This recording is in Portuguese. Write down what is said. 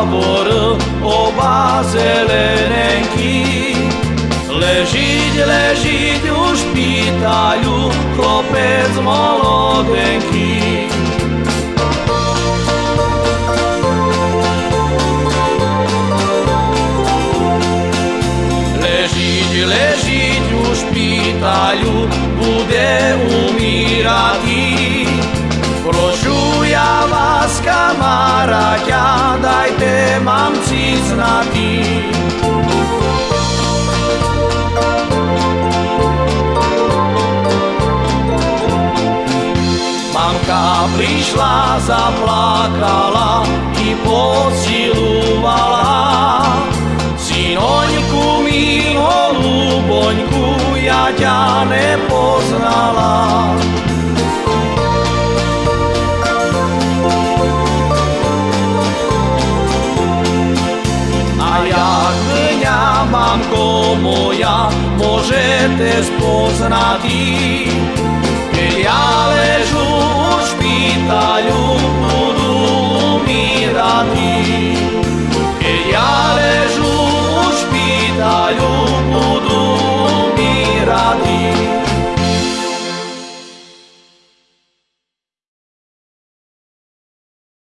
taborı o bazelenenki legide, ležit u špitalju, klopec molodenki Legide, legide u špitalju, bude umirati. Prošu ja vas, kamaraja, mám příznatý. Mamka prišla, zaplakala, i posilovala. Synoňku, milo, luboňku, ja ťa nepoznala. mamko moja, možete spoznati.